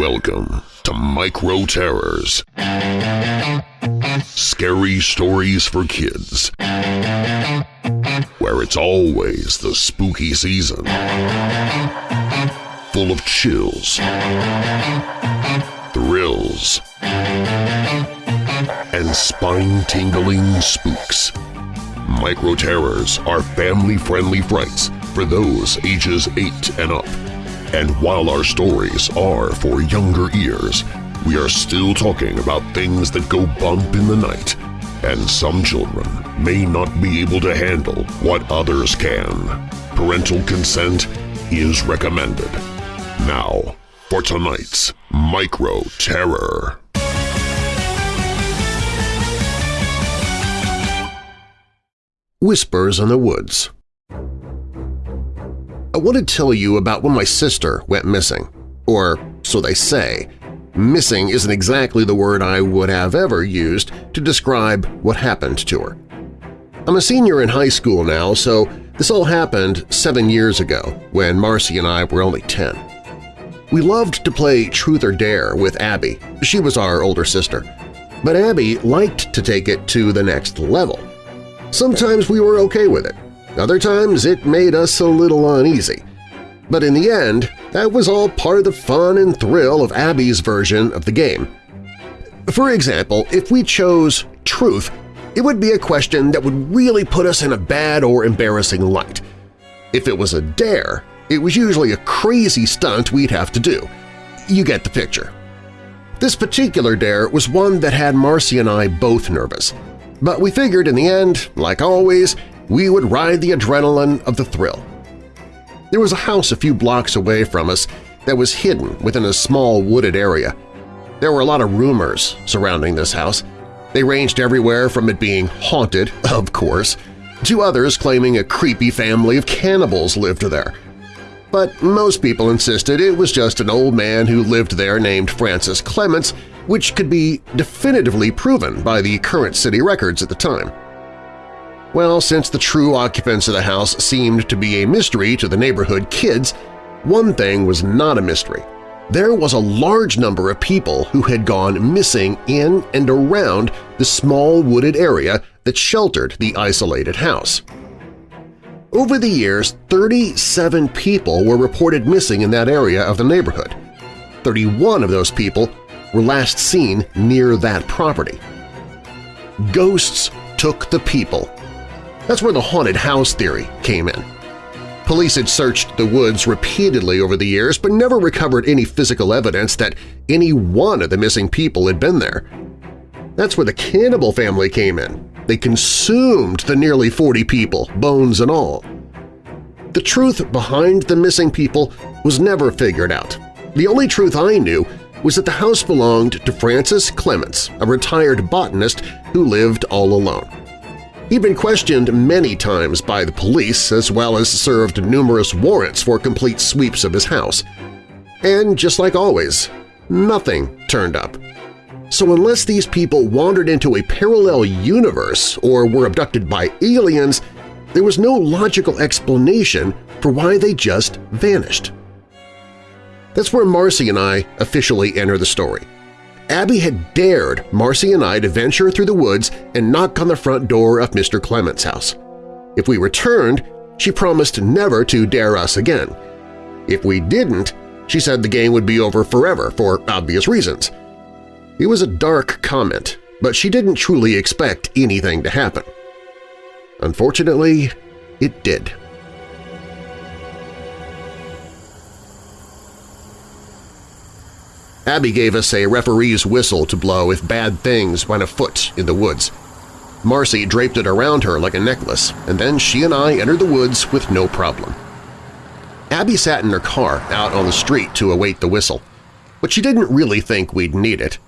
Welcome to Micro Terrors. Scary stories for kids. Where it's always the spooky season. Full of chills, thrills, and spine-tingling spooks. Micro Terrors are family-friendly frights for those ages 8 and up. And while our stories are for younger ears, we are still talking about things that go bump in the night, and some children may not be able to handle what others can. Parental consent is recommended. Now, for tonight's Micro Terror. Whispers in the Woods I want to tell you about when my sister went missing. Or so they say. Missing isn't exactly the word I would have ever used to describe what happened to her. I'm a senior in high school now, so this all happened seven years ago when Marcy and I were only 10. We loved to play Truth or Dare with Abby. She was our older sister. But Abby liked to take it to the next level. Sometimes we were okay with it, other times it made us a little uneasy. But in the end, that was all part of the fun and thrill of Abby's version of the game. For example, if we chose truth, it would be a question that would really put us in a bad or embarrassing light. If it was a dare, it was usually a crazy stunt we'd have to do. You get the picture. This particular dare was one that had Marcy and I both nervous. But we figured in the end, like always, we would ride the adrenaline of the thrill. There was a house a few blocks away from us that was hidden within a small wooded area. There were a lot of rumors surrounding this house. They ranged everywhere from it being haunted, of course, to others claiming a creepy family of cannibals lived there. But most people insisted it was just an old man who lived there named Francis Clements, which could be definitively proven by the current city records at the time. Well, since the true occupants of the house seemed to be a mystery to the neighborhood kids, one thing was not a mystery. There was a large number of people who had gone missing in and around the small wooded area that sheltered the isolated house. Over the years, 37 people were reported missing in that area of the neighborhood. 31 of those people were last seen near that property. Ghosts took the people that's where the haunted house theory came in. Police had searched the woods repeatedly over the years but never recovered any physical evidence that any one of the missing people had been there. That's where the cannibal family came in. They consumed the nearly 40 people, bones and all. The truth behind the missing people was never figured out. The only truth I knew was that the house belonged to Francis Clements, a retired botanist who lived all alone. He'd been questioned many times by the police as well as served numerous warrants for complete sweeps of his house. And just like always, nothing turned up. So unless these people wandered into a parallel universe or were abducted by aliens, there was no logical explanation for why they just vanished. That's where Marcy and I officially enter the story. Abby had dared Marcy and I to venture through the woods and knock on the front door of Mr. Clement's house. If we returned, she promised never to dare us again. If we didn't, she said the game would be over forever for obvious reasons. It was a dark comment, but she didn't truly expect anything to happen. Unfortunately, it did. Abby gave us a referee's whistle to blow if bad things went afoot in the woods. Marcy draped it around her like a necklace, and then she and I entered the woods with no problem. Abby sat in her car out on the street to await the whistle, but she didn't really think we'd need it.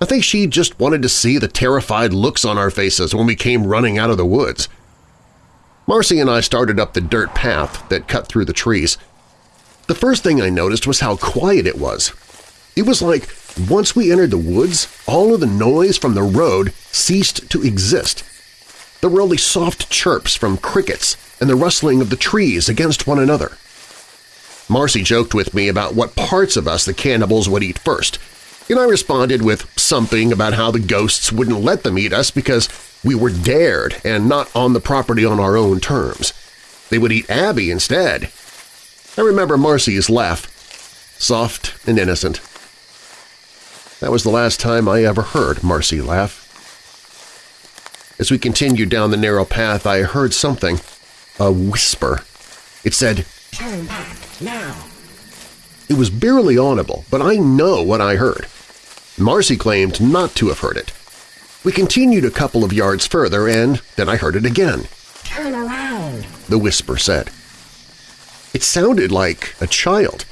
I think she just wanted to see the terrified looks on our faces when we came running out of the woods. Marcy and I started up the dirt path that cut through the trees. The first thing I noticed was how quiet it was, it was like once we entered the woods, all of the noise from the road ceased to exist. There were only soft chirps from crickets and the rustling of the trees against one another. Marcy joked with me about what parts of us the cannibals would eat first, and I responded with something about how the ghosts wouldn't let them eat us because we were dared and not on the property on our own terms. They would eat Abby instead. I remember Marcy's laugh, soft and innocent. That was the last time I ever heard Marcy laugh. As we continued down the narrow path, I heard something, a whisper. It said, Turn back, now! It was barely audible, but I know what I heard. Marcy claimed not to have heard it. We continued a couple of yards further, and then I heard it again. Turn around! The whisper said. It sounded like a child.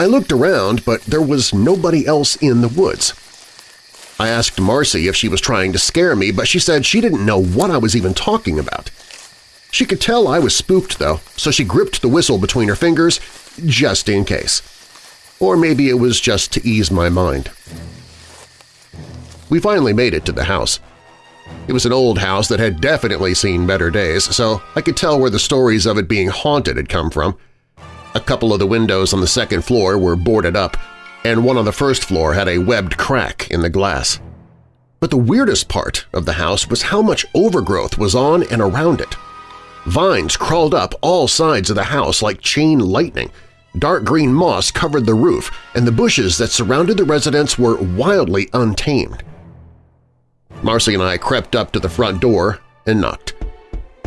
I looked around, but there was nobody else in the woods. I asked Marcy if she was trying to scare me, but she said she didn't know what I was even talking about. She could tell I was spooked, though, so she gripped the whistle between her fingers just in case. Or maybe it was just to ease my mind. We finally made it to the house. It was an old house that had definitely seen better days, so I could tell where the stories of it being haunted had come from. A couple of the windows on the second floor were boarded up, and one on the first floor had a webbed crack in the glass. But the weirdest part of the house was how much overgrowth was on and around it. Vines crawled up all sides of the house like chain lightning, dark green moss covered the roof, and the bushes that surrounded the residence were wildly untamed. Marcy and I crept up to the front door and knocked.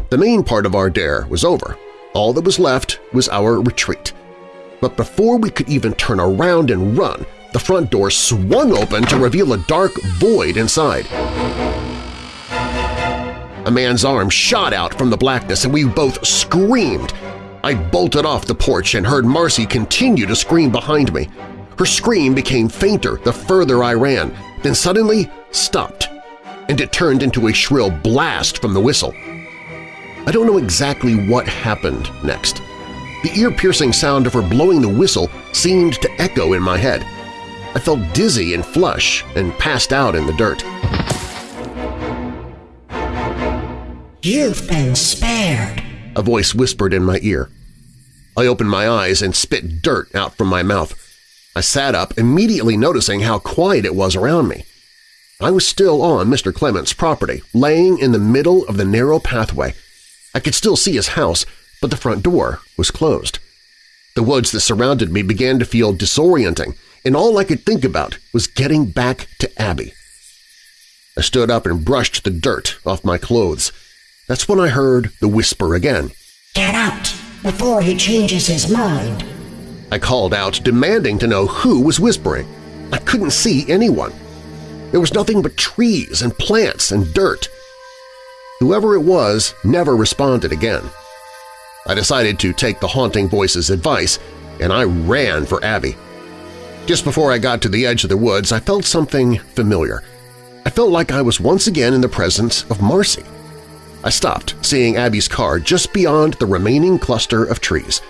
The main part of our dare was over. All that was left was our retreat. But before we could even turn around and run, the front door swung open to reveal a dark void inside. A man's arm shot out from the blackness and we both screamed. I bolted off the porch and heard Marcy continue to scream behind me. Her scream became fainter the further I ran, then suddenly stopped, and it turned into a shrill blast from the whistle. I don't know exactly what happened next. The ear-piercing sound of her blowing the whistle seemed to echo in my head. I felt dizzy and flush and passed out in the dirt. You've been spared! A voice whispered in my ear. I opened my eyes and spit dirt out from my mouth. I sat up, immediately noticing how quiet it was around me. I was still on Mr. Clement's property, laying in the middle of the narrow pathway. I could still see his house, but the front door was closed. The woods that surrounded me began to feel disorienting, and all I could think about was getting back to Abby. I stood up and brushed the dirt off my clothes. That's when I heard the whisper again. Get out before he changes his mind! I called out, demanding to know who was whispering. I couldn't see anyone. There was nothing but trees and plants and dirt. Whoever it was never responded again. I decided to take the haunting voice's advice, and I ran for Abby. Just before I got to the edge of the woods, I felt something familiar. I felt like I was once again in the presence of Marcy. I stopped, seeing Abby's car just beyond the remaining cluster of trees.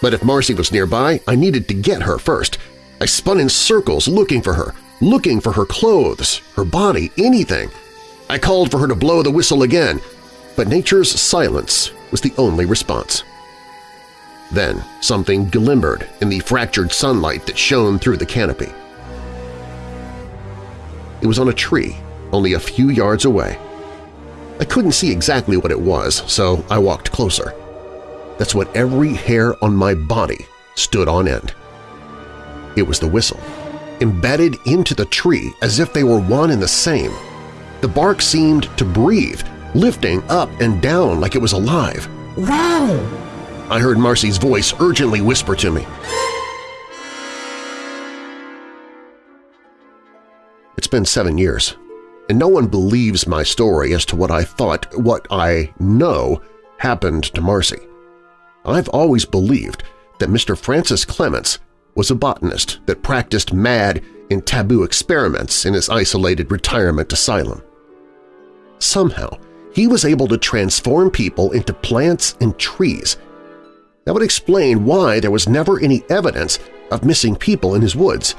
But if Marcy was nearby, I needed to get her first. I spun in circles looking for her, looking for her clothes, her body, anything. I called for her to blow the whistle again, but nature's silence was the only response. Then something glimmered in the fractured sunlight that shone through the canopy. It was on a tree only a few yards away. I couldn't see exactly what it was, so I walked closer. That's when every hair on my body stood on end. It was the whistle, embedded into the tree as if they were one and the same. The bark seemed to breathe, lifting up and down like it was alive. Wow! I heard Marcy's voice urgently whisper to me. It's been seven years, and no one believes my story as to what I thought, what I know, happened to Marcy. I've always believed that Mr. Francis Clements was a botanist that practiced mad and taboo experiments in his isolated retirement asylum. Somehow, he was able to transform people into plants and trees. That would explain why there was never any evidence of missing people in his woods,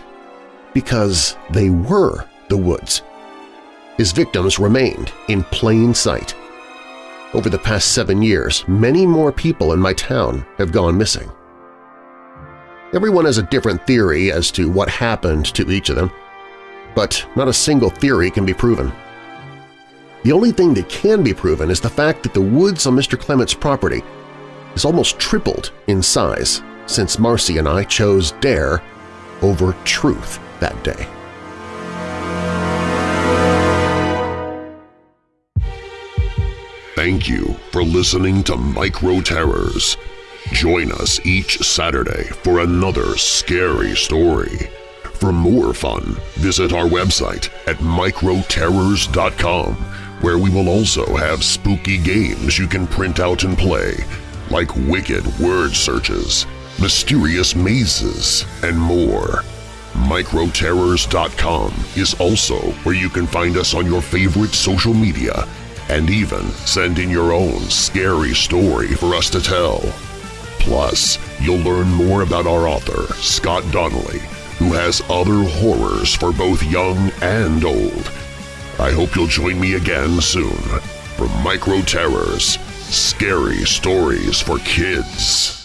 because they were the woods. His victims remained in plain sight. Over the past seven years, many more people in my town have gone missing. Everyone has a different theory as to what happened to each of them, but not a single theory can be proven. The only thing that can be proven is the fact that the woods on Mr. Clement's property is almost tripled in size since Marcy and I chose dare over truth that day. Thank you for listening to Micro Terrors. Join us each Saturday for another scary story. For more fun, visit our website at microterrors.com, where we will also have spooky games you can print out and play, like wicked word searches, mysterious mazes, and more. Microterrors.com is also where you can find us on your favorite social media and even send in your own scary story for us to tell. Plus, you'll learn more about our author, Scott Donnelly, who has other horrors for both young and old. I hope you'll join me again soon for Micro Terrors, Scary Stories for Kids.